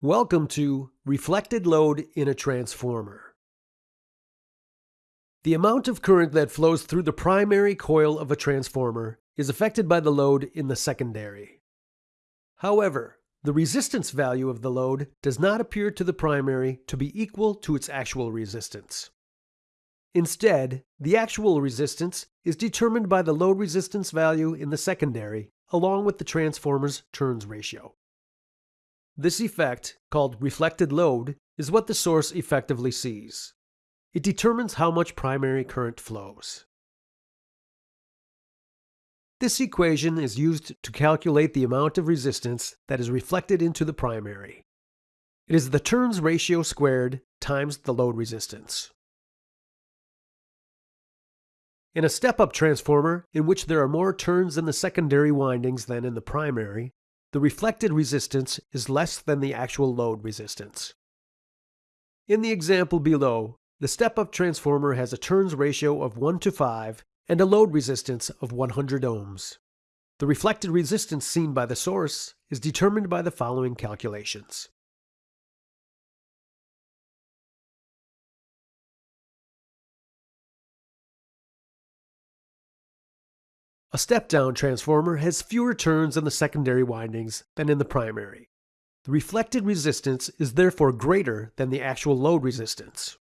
Welcome to Reflected Load in a Transformer. The amount of current that flows through the primary coil of a transformer is affected by the load in the secondary. However, the resistance value of the load does not appear to the primary to be equal to its actual resistance. Instead, the actual resistance is determined by the load resistance value in the secondary along with the transformer's turns ratio. This effect, called reflected load, is what the source effectively sees. It determines how much primary current flows. This equation is used to calculate the amount of resistance that is reflected into the primary. It is the turns ratio squared times the load resistance. In a step-up transformer, in which there are more turns in the secondary windings than in the primary, the reflected resistance is less than the actual load resistance. In the example below, the step-up transformer has a turns ratio of 1 to 5 and a load resistance of 100 ohms. The reflected resistance seen by the source is determined by the following calculations. A step-down transformer has fewer turns in the secondary windings than in the primary. The reflected resistance is therefore greater than the actual load resistance.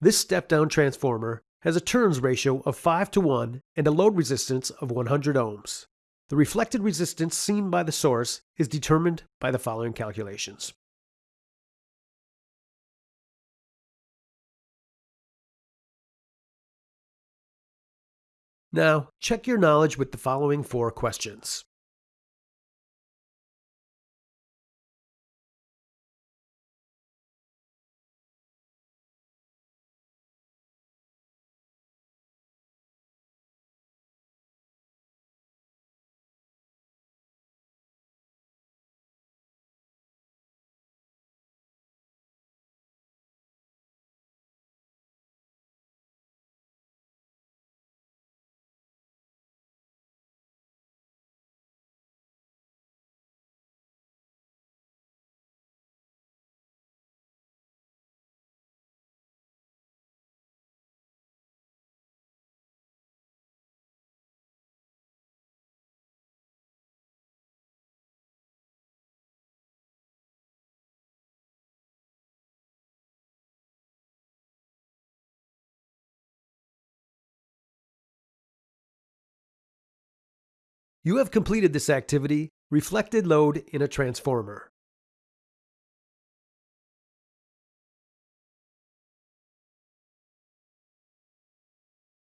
This step-down transformer has a turns ratio of 5 to 1 and a load resistance of 100 ohms. The reflected resistance seen by the source is determined by the following calculations. Now, check your knowledge with the following four questions. You have completed this activity, reflected load in a transformer.